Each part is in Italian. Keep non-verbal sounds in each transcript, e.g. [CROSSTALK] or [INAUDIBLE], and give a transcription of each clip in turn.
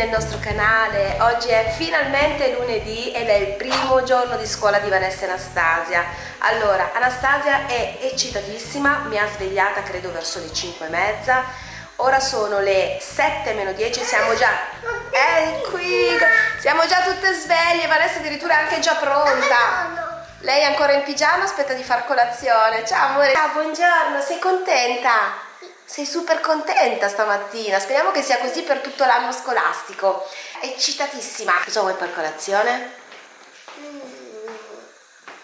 nel nostro canale. Oggi è finalmente lunedì ed è il primo giorno di scuola di Vanessa e Anastasia. Allora, Anastasia è eccitatissima, mi ha svegliata credo verso le 5 e mezza. Ora sono le 7 meno 10, siamo già... È qui! Siamo già tutte sveglie, Vanessa addirittura è anche già pronta. Lei è ancora in pigiama, aspetta di far colazione. Ciao amore. Ciao, buongiorno, sei contenta? Sei super contenta stamattina, speriamo che sia così per tutto l'anno scolastico. Eccitatissima. Cosa vuoi per colazione?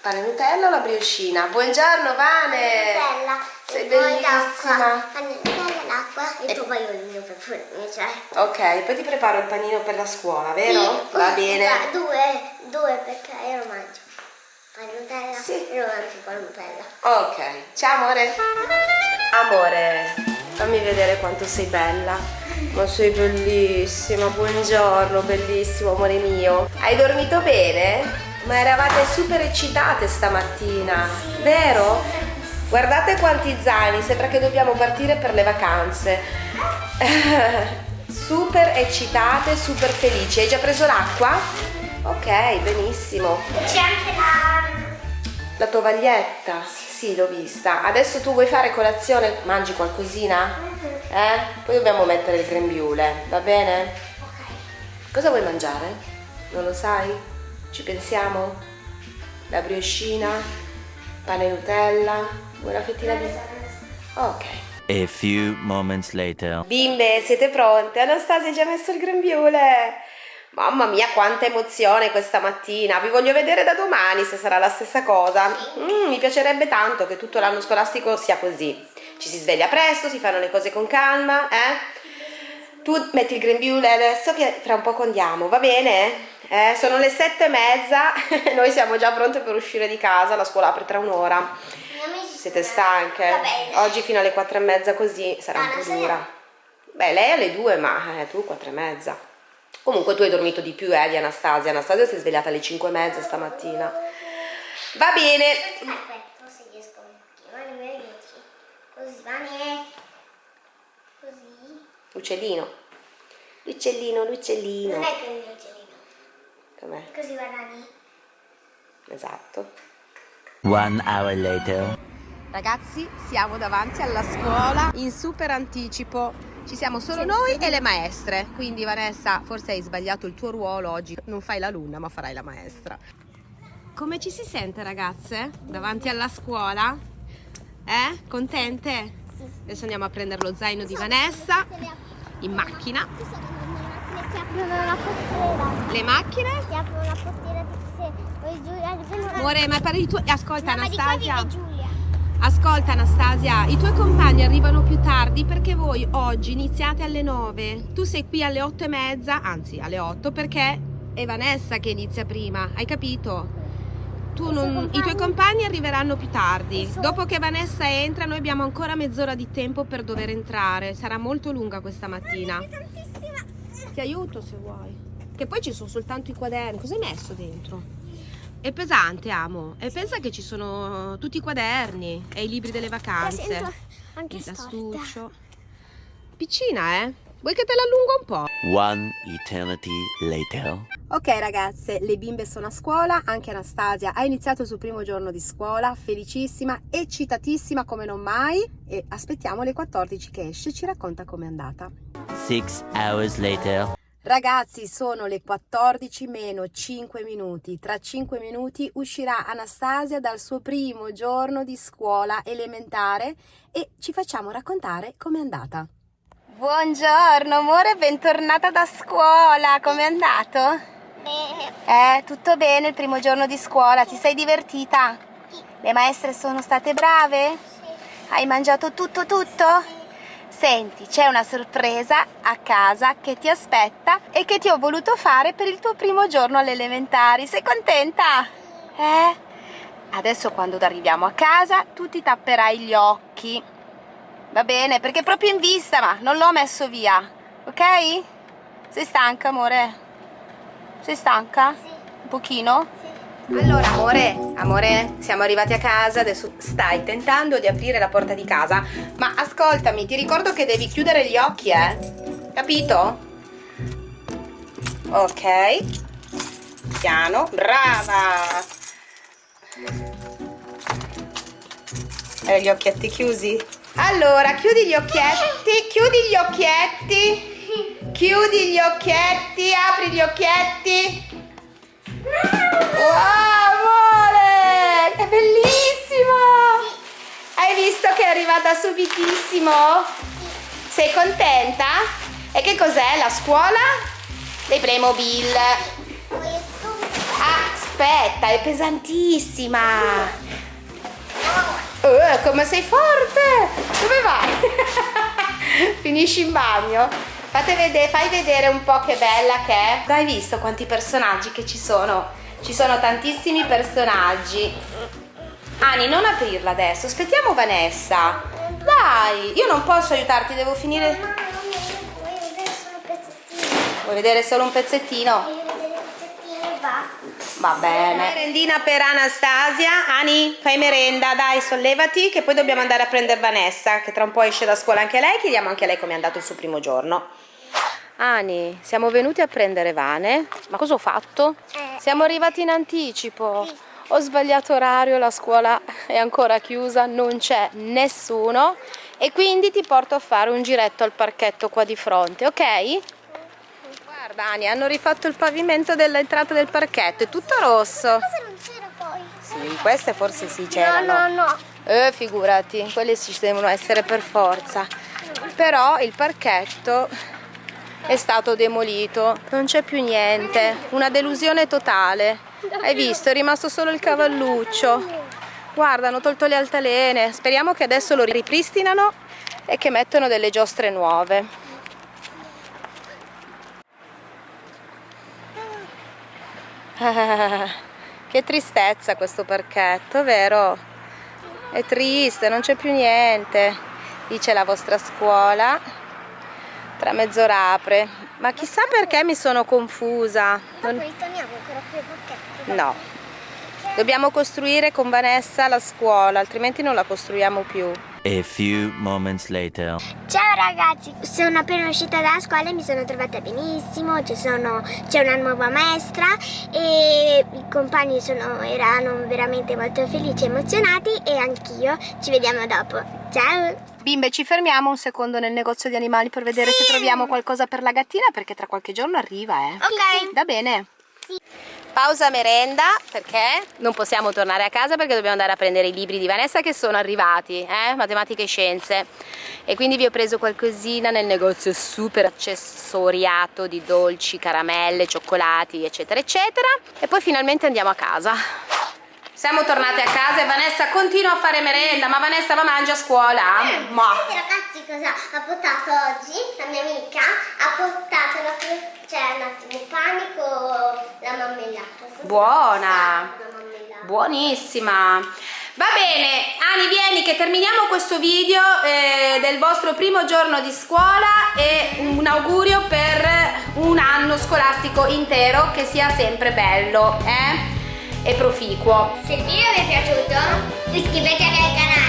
Pane Nutella o la brioscina? Buongiorno Vane! Nutella. Sei e poi bellissima. Pane Nutella, l'acqua e tu vai il per frutta, cioè. Ok, poi ti preparo il panino per la scuola, vero? Sì, Va bene. da- Due, due perché io lo mangio. Pane Nutella Sì. e lo mangio con Nutella. Ok, ciao amore. Amore, fammi vedere quanto sei bella. Ma sei bellissima, buongiorno, bellissimo amore mio. Hai dormito bene? Ma eravate super eccitate stamattina, vero? Guardate quanti zaini, sembra che dobbiamo partire per le vacanze. [LAUGHS] super eccitate, super felici. Hai già preso l'acqua? Ok, benissimo. C'è anche la... La tovaglietta? Sì, l'ho vista. Adesso tu vuoi fare colazione? Mangi qualcosina? Eh? Poi dobbiamo mettere il grembiule, va bene? Cosa vuoi mangiare? Non lo sai? Ci pensiamo? La brioscina? Pane Nutella? Vuoi una fettina di... Ok. A few moments later. Bimbe, siete pronte? Anastasia ha già messo il grembiule. Mamma mia, quanta emozione questa mattina. Vi voglio vedere da domani se sarà la stessa cosa. Mm, mi piacerebbe tanto che tutto l'anno scolastico sia così. Ci si sveglia presto, si fanno le cose con calma, eh? Tu metti il grembiule adesso che tra un poco andiamo, va bene? Eh, sono le sette e mezza, [LAUGHS] noi siamo già pronte per uscire di casa, la scuola apre tra un'ora. Siete stanche? Oggi fino alle quattro e mezza così sarà un Ah, po' non so dura. Beh, lei alle due, ma eh, tu quattro e mezza. Comunque tu hai dormito di più, eh, di Anastasia. Anastasia si è svegliata alle cinque e mezza stamattina. Va bene. Aspetta, se riesco un pochino, alle mie dieci. Così, Vane. Così. Uccellino. L'uccellino, l'uccellino. Non è che mio uccellino. Com'è? Così va Dani. Esatto. One hour later. Ragazzi, siamo davanti alla scuola in super anticipo. Ci siamo solo noi e le maestre. Quindi Vanessa, forse hai sbagliato il tuo ruolo oggi. Non fai la luna, ma farai la maestra. Come ci si sente, ragazze? Davanti alla scuola? Eh? Contente? Adesso andiamo a prendere lo zaino di Vanessa in macchina. Ti aprono la portiera. Le macchine? Ti aprono la portiera se poi Giulia. Amore, ma parli tu. Ascolta, No, ma di qua Anastasia. Ascolta Anastasia, i tuoi compagni arrivano più tardi perché voi oggi iniziate alle 9. Tu sei qui alle 8 e mezza, anzi alle 8 perché è Vanessa che inizia prima, hai capito? Non- I tuoi compagni? arriveranno più tardi. Dopo che Vanessa entra noi abbiamo ancora mezz'ora di tempo per dover entrare. Sarà molto lunga questa mattina. Ti aiuto se vuoi. Che poi ci sono soltanto i quaderni. Cosa hai messo dentro? È pesante, amo. E pensa che ci sono tutti i quaderni e i libri delle vacanze. anche tastuccio. Piccina, eh? Vuoi che te l'allungo un po'? One eternity later. Ok ragazze, le bimbe sono a scuola, anche Anastasia ha iniziato il suo primo giorno di scuola, felicissima, eccitatissima come non mai e aspettiamo le 14 che esce e ci racconta com'è andata. Six hours later. Ragazzi, sono le 14 meno 5 minuti. Tra 5 minuti uscirà Anastasia dal suo primo giorno di scuola elementare e ci facciamo raccontare com'è andata. Buongiorno amore, bentornata da scuola. Com'è andato? Bene. Eh, tutto bene il primo giorno di scuola, ti sei divertita? Sì. Le maestre sono state brave? Sì. Hai mangiato tutto tutto? Senti, c'è una sorpresa a casa che ti aspetta e che ti ho voluto fare per il tuo primo giorno alle elementari. Sei contenta? Eh? Adesso quando arriviamo a casa tu ti tapperai gli occhi. Va bene, perché è proprio in vista, ma non l'ho messo via. Ok? Sei stanca, amore? Sei stanca? Sì. Un pochino? Sì. Allora, amore, amore, siamo arrivati a casa, adesso stai tentando di aprire la porta di casa, ma ascoltami, ti ricordo che devi chiudere gli occhi, eh? Capito? ok. Piano brava! Hai gli occhietti chiusi? Allora chiudi gli occhietti chiudi gli occhietti. Chiudi gli occhietti apri gli occhietti amore è bellissimo hai visto che è arrivata subitissimo sei contenta? e che cos'è la scuola? dei Playmobil aspetta è pesantissima Uh, come sei forte! Dove vai? [LAUGHS] Finisci in bagno? Vedere, fai vedere un po' che bella che è. Hai visto quanti personaggi che ci sono? Ci sono tantissimi personaggi. Ani, non aprirla adesso, aspettiamo Vanessa. Dai, io non posso aiutarti, devo finire... Mamma. Vuoi vedere solo un pezzettino? Va bene. Merendina per Anastasia. Ani, fai merenda, dai, sollevati che poi dobbiamo andare a prendere Vanessa, che tra un po' esce da scuola anche lei. Chiediamo anche a lei come è andato il suo primo giorno. Ani, siamo venuti a prendere Vane. Ma cosa ho fatto? Eh. Siamo arrivati in anticipo. Ho sbagliato orario, la scuola è ancora chiusa, non c'è nessuno e quindi ti porto a fare un giretto al parchetto qua di fronte, ok? Guarda Ani, hanno rifatto il pavimento dell'entrata del parchetto, è tutto rosso. Cosa non c'era poi? Sì, queste forse sì No, c'erano. no, no. Eh, figurati, quelle ci devono essere per forza. Però il parchetto è stato demolito, non c'è più niente, una delusione totale. Hai visto, è rimasto solo il cavalluccio. Guarda, hanno tolto le altalene. Speriamo che adesso lo ripristinano e che mettono delle giostre nuove. [LAUGHS] Che tristezza questo parchetto, vero? È triste, non c'è più niente. Dice la vostra scuola. Tra mezz'ora apre. Ma chissà perché mi sono confusa. Non- ritorniamo ancora qui ai pacchetti. No. Dobbiamo costruire con Vanessa la scuola, altrimenti non la costruiamo più. A few moments later. Ciao ragazzi, sono appena uscita dalla scuola e mi sono trovata benissimo, c'è una nuova maestra e i compagni sono- erano veramente molto felici e emozionati e anch'io. Ci vediamo dopo. Ciao! Bimbe, ci fermiamo un secondo nel negozio di animali per vedere se troviamo qualcosa per la gattina perché tra qualche giorno arriva, eh. Ok. Va bene. Pausa merenda perché non possiamo tornare a casa perché dobbiamo andare a prendere i libri di Vanessa che sono arrivati, eh? matematica e scienze. E quindi vi ho preso qualcosina nel negozio super accessoriato di dolci, caramelle, cioccolati, eccetera, eccetera. E poi finalmente andiamo a casa. Siamo tornate a casa e Vanessa continua a fare merenda, ma Vanessa va mangia a scuola? Ma Sapete ragazzi cosa ha portato oggi? La mia amica ha portato la, cioè, un attimo, con la marmellata. Buona. La marmellata. Buonissima! Va bene, Ani vieni che terminiamo questo video eh, del vostro primo giorno di scuola e un augurio per un anno scolastico intero che sia sempre bello eh? E proficuo. Se il video vi è piaciuto iscrivetevi al canale